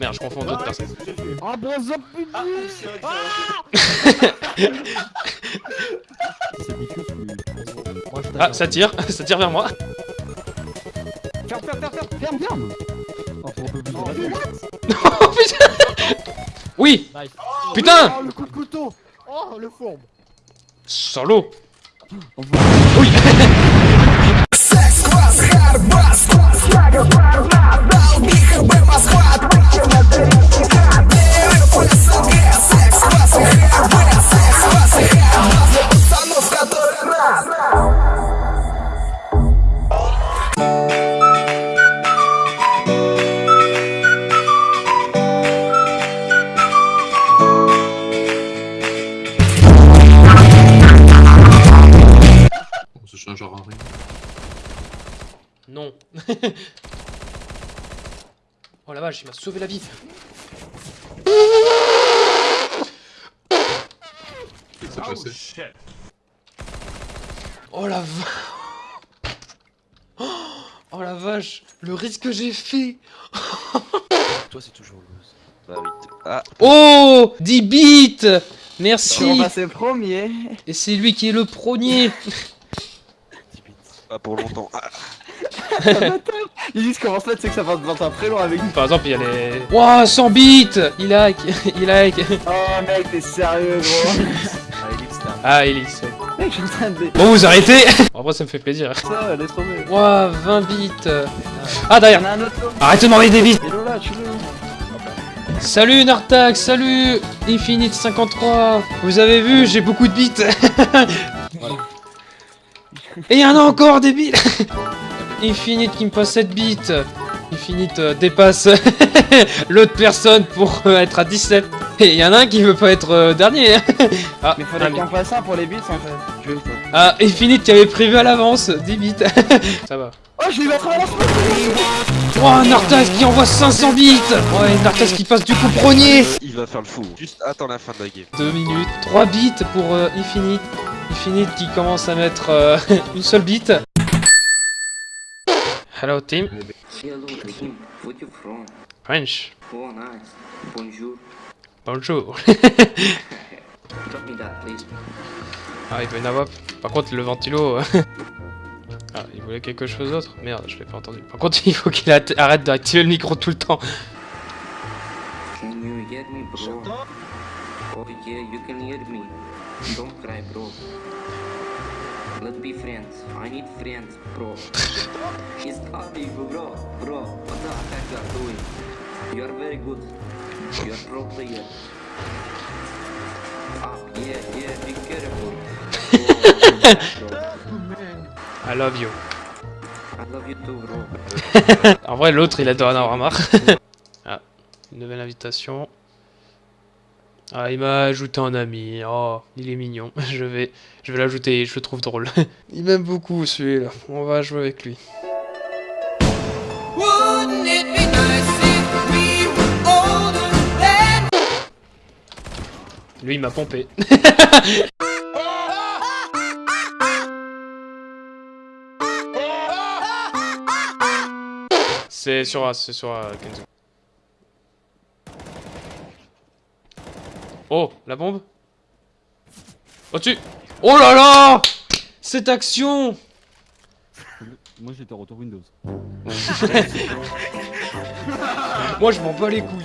Merde, je confonds d'autres personnes. Ah Ah, putain Ah, ça tire, ça tire vers moi. Ferme, ferme, ferme, ferme, ferme, ferme Oh, Oh. Oh putain Oui Nice. Putain Oh, le coup de couteau Oh, le fourbe Solo On voit- Oui oh la vache, il m'a sauvé la vie. Passé Oh la vache. Oh la vache, le risque que j'ai fait. Toi, c'est toujours loose. Bah oui. Ah, Oh 10 bits Merci premier. Et c'est lui qui est le premier 10 bits. Pas pour longtemps. Ah, Il dit ce commence là, tu sais que ça va te un très long avec lui. Par exemple, il y a les... Wow, 100 bits Il like Il like Oh mec, t'es sérieux gros. ah, Elix, un Ah, Elix. ouais. mec, je suis en train de. Bon, vous arrêtez En vrai, ça me fait plaisir. Ça, laisse tomber. Wow, 20 bits Ah, derrière a un autre là. Arrête de m'envoyer des bits Hello là, tu le. Salut Nartak, salut Infinite 53 Vous avez vu, j'ai beaucoup de bits Et il y en a encore des bits Infinite qui me passe 7 bits Infinite euh, dépasse l'autre personne pour euh, être à 17 Et il y en a un qui veut pas être euh, dernier ah, Mais faudrait qu'on fasse ça pour les bits en fait. Veux ah, Infinite qui avait prévu à l'avance 10 bits Ça va Oh, je l'ai à la Oh, Nartas qui envoie 500 bits Ouais, Nartas qui passe du coup premier Il va faire le fou. Juste attends la fin de la game. 2 minutes, 3 bits pour euh, Infinite. Infinite qui commence à mettre euh, une seule bit. Hello team. Hello, team. Where you from? French. Oh, nice. Bonjour. Bonjour. Drop me that, please. ah, il veut une AWP. Par contre, le ventilo... euh, ah, il voulait quelque chose d'autre Merde, je l'ai pas entendu. Par contre, il faut qu'il arrête d'activer le micro tout le temps. Can you hear me, bro? Oh, yeah, you can hear me. Don't cry, bro. Let's be friends. I need friends, bro. You are doing? You are very good. You are pro player. Ah, yeah, yeah, be careful. I love you. I love you too, bro. En vrai, l'autre, il a doit en avoir marre. ah, une nouvelle invitation. Ah, il m'a ajouté un ami. Oh, il est mignon. Je vais, je vais l'ajouter. Je le trouve drôle. il m'aime beaucoup celui-là. On va jouer avec lui. Lui, il m'a pompé. c'est sur A, c'est sur A, Kenzo. Oh, la bombe Au-dessus Oh là là Cette action Moi j'étais en retour Windows. Moi, je m'en bats les couilles.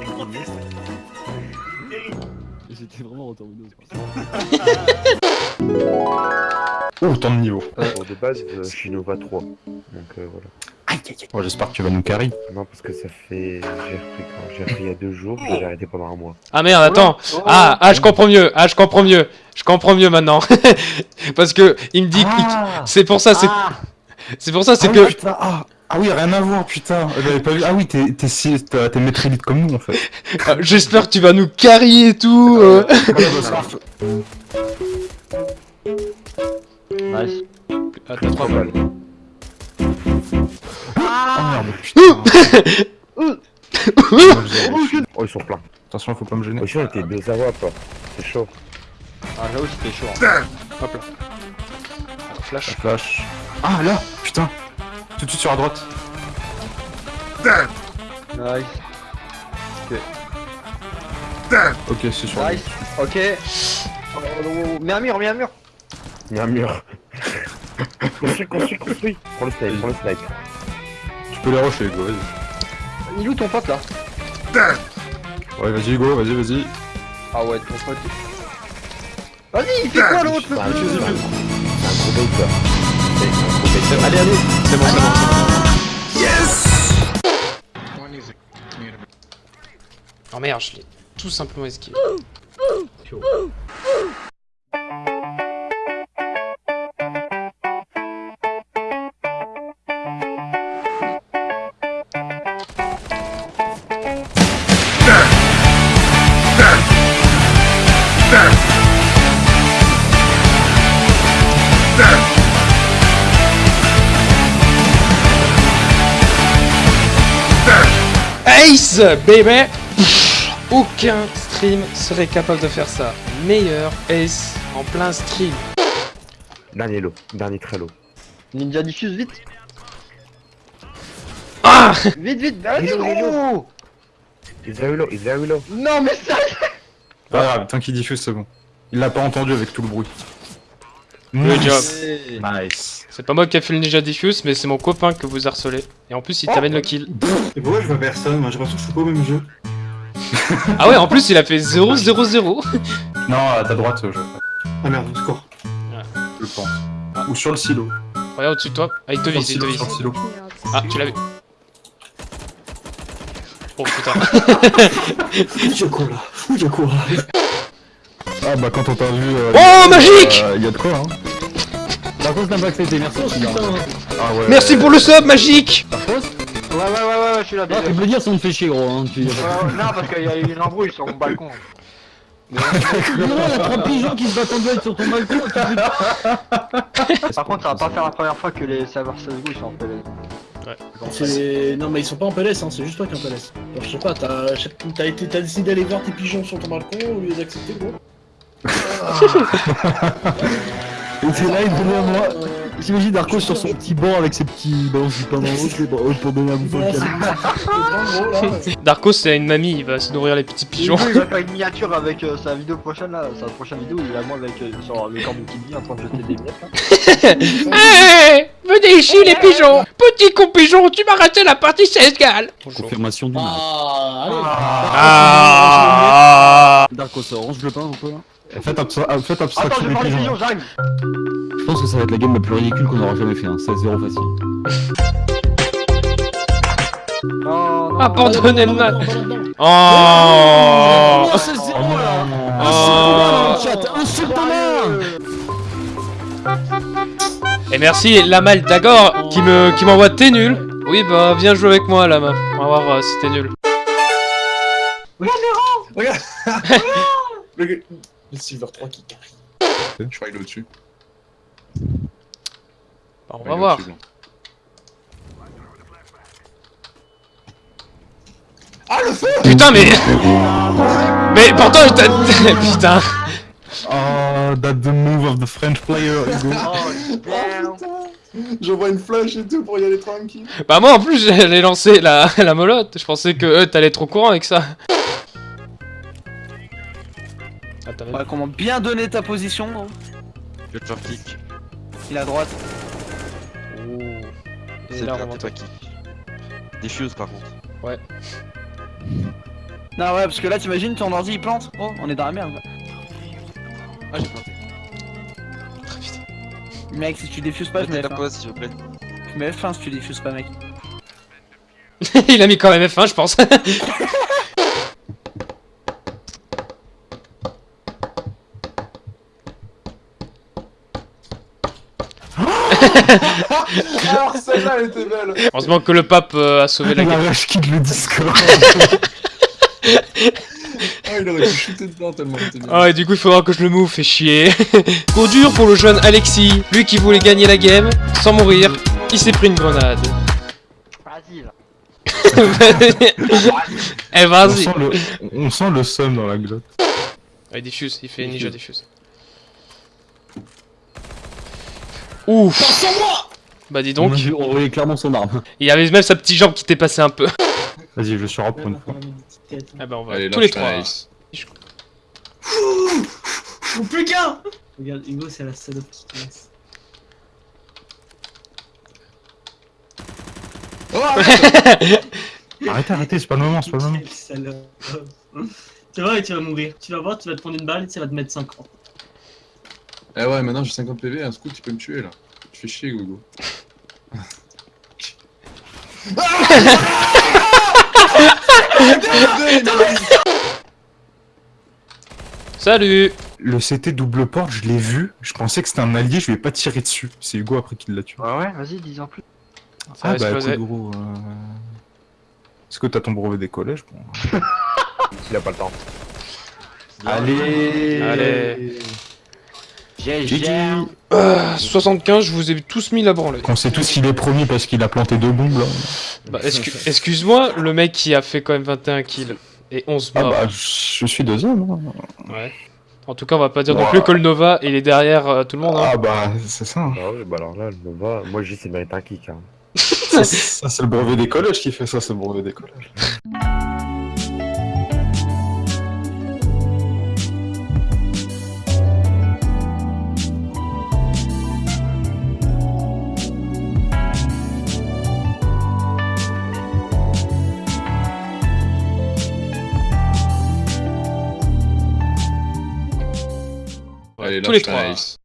J'étais vraiment en Windows. Oh, tant de niveau. Bon, de base, euh, je suis Nova 3. Donc euh, voilà. Bon, J'espère que tu vas nous carry. Non, parce que ça fait. J'ai repris quand J'ai repris il y a deux jours, j'ai arrêté pendant un mois. Ah merde, attends. Ah, ah, je comprends mieux. Ah, je comprends mieux. Je comprends mieux maintenant. Parce que il me dit que Ah, c'est pour ça, c'est c'est pour ça, c'est ah que ah, ah oui, rien à voir, putain. J'avais pas vu. Ah oui, t'es t'es si- t'es t'es maître élite comme nous en fait. Ah, j'espère que tu vas nous carry et tout. euh. Ça marche. Nice. Ah, t'as trois balles. Ah merde, putain. Oh, ils sont pleins. Attention, faut pas me gêner. Oh, on était deux à WAP. C'est chaud. Ah, j'avoue, c'était chaud. hein. Hop là. Flash. Flash. Ah là, putain. Tout de suite sur la droite. Nice. Ok, c'est sur Nice. Ok. Oh, oh, oh, oh. Mets un mur, mets un mur. Il y a un mur. construis, construis, construis. Prends le snipe, prends le snipe. Tu peux les rusher, Hugo, vas-y. Il est où ton pote là Ouais, vas-y, Hugo, vas-y, vas-y. Ah ouais, ton pote. Vas-y, il fait quoi l'autre C'est un gros- c'est un gros baiter. C'est un baiter. Allez, allez. C'est bon, c'est bon, c'est bon. Oh merde, je l'ai tout simplement esquivé. Pff, Aucun stream serait capable de faire ça. Meilleur Ace en plein stream. Dernier lot, dernier très lot. Ninja diffuse vite. Ah Vite, vite. Hello. gros. He's very low, he's very low. Non, mais ça. Pas grave, tant qu'il diffuse, c'est bon. Il l'a pas entendu avec tout le bruit. Good job. Nice. C'est pas moi qui a fait le Ninja Diffuse, mais c'est mon copain que vous harcelez. Et en plus, il t'amène le kill. Et pourquoi je vois personne? Moi j'ai l'impression que je suis pas au même jeu. Ah ouais, en plus, il a fait 0-0-0. Non, à ta droite, je, Ah merde, score. je pense. Ou sur le silo. Regarde au-dessus de toi. Ah, il te vise, il te vise. sur le silo. Ah, tu l'as vu. Oh putain. Je cours là, je cours là. Ah bah quand on t'a vu... euh, Oh, magique Il y a de quoi, hein Par contre, n'a pas accepté, merci. Putain. Ah ouais. Merci pour le sub, magique Ouais, ouais, ouais, ouais, ouais, je suis là. Ah, tu peux dire si on me fait chier, gros. Hein. Tu... Ouais, ouais, non, parce qu'il y a eu une embrouille sur mon balcon. Non, il y a trois pigeons qui se battent en duel sur ton balcon. Par contre, ça va pas faire la première fois que les serveurs CSGO ils sont en PLS. C'est... Non mais ils sont pas en PLS, hein, c'est juste toi qui es en PLS. Alors je sais pas, t'as, t'as, été... t'as décidé d'aller voir tes pigeons sur ton balcon au lieu d'accepter gros Et c'est là, il donnait à moi. J'imagine Darko sur son petit banc avec ses petits ballons de pain dans l'autre pour donner à bouffer là. Darko, c'est une mamie, il va se nourrir les petits pigeons. Il va faire une miniature avec euh, sa vidéo prochaine là, sa prochaine vidéo, il a moi avec euh, sur le corps de Kidney en train de jeter des miettes. là. Hey Venez ici, les pigeons Petit con pigeon, tu m'as raté la partie 16 gales Confirmation du match. Ah, allez. Ah Darko, ça orange le pain un peu là Faites, abstra- ah, faites Attends, abstraction je des prends les j'arrive. Je pense que ça va être la game la plus ridicule qu'on aura jamais fait, hein. 16-0 facile. Non, non, Abandonnez le Non, match. Oh Oh, 16-0 là. Oh Chat, insulte-moi Et merci Lamal Dagor qui me qui m'envoie t'es nul. Oui bah viens jouer avec moi Lama. On va voir euh, si t'es nul. Le, le Silver 3 qui carry. Je crois qu'il est au-dessus. Bah, on Ouais, va voir. Ah le feu Putain mais Mais pourtant je t'ai... Putain Oh, that's the move of the French player, Hugo. J'envoie une flash et tout pour y aller tranquille. Bah moi en plus j'allais lancer la, la molotte. Je pensais que euh, t'allais être au courant avec ça. Ah, Ouais, comment bien donner ta position gros Je te kick. Il est à droite. Oh. C'est là, bien, on toi qui. Diffuse par contre. Non ouais parce que là t'imagines ton ordi il plante Oh on est dans la merde là. Ah, j'ai planté. Très vite. Mec si tu diffuses pas je mets Mettez la F1 pause s'il vous plaît. Je mets F1 si tu diffuses pas mec Il a mis quand même F1 je pense. Alors celle-là elle était belle Heureusement que le pape euh, a sauvé la La game. vache quitte le Discord. Ah il aurait pu shooter dedans tellement il était bien. Ah et du coup il faudra que je le move, fait chier. Trop dur pour le jeune Alexis, lui qui voulait gagner la game, sans mourir, il s'est pris une grenade. Vas-y là eh on, vas-y sent le, on sent le seum dans la glotte. Ah, il diffuse, il fait ninja diffuse. Ouf Bah dis donc, On voyait clairement son arme. il y avait même sa petite jambe qui t'est passée un peu. Vas-y, je suis rap pour une fois. Ah bah on va Allez, tous les trois. la ice. Ou plus qu'un Regarde, Hugo, c'est la salope qui te laisse. Oh, arrête Arrêtez, arrêtez, c'est pas le moment, c'est pas le moment. Quelle salope. tu vas voir et tu vas mourir. Tu vas voir, tu vas te prendre une balle et ça va te mettre 5 ans. Eh ouais, maintenant j'ai 50 PV, un scout, tu peux me tuer là. Tu fais chier, Gogo. Salut Le CT double porte, je l'ai vu, je pensais que c'était un allié, je lui ai pas tiré dessus. C'est Hugo après qui l'a tué. Ouais, ouais, vas-y, dis en plus. Ça ah bah écoute, gros, euh... Est-ce que t'as ton brevet des collèges? Bon. Il a pas le temps. Allez Allez. GG Ah, 75, je vous ai tous mis la branlée. Qu'on sait tous qu'il est premier parce qu'il a planté deux bombes là. Bah, excu- excuse-moi, le mec qui a fait quand même 21 kills et 11 Ah morts. bah je suis deuxième. hein. Ouais. En tout cas, on va pas dire non plus que le Nova, il est derrière euh, tout le monde. Hein. Ah bah c'est ça. hein. Ah ouais, bah alors là, le Nova, moi je dis c'est mérite un kick. Hein. ça, c'est le brevet des collèges qui fait ça, c'est le brevet des collèges. Allez, tous les lâche la trois. ice.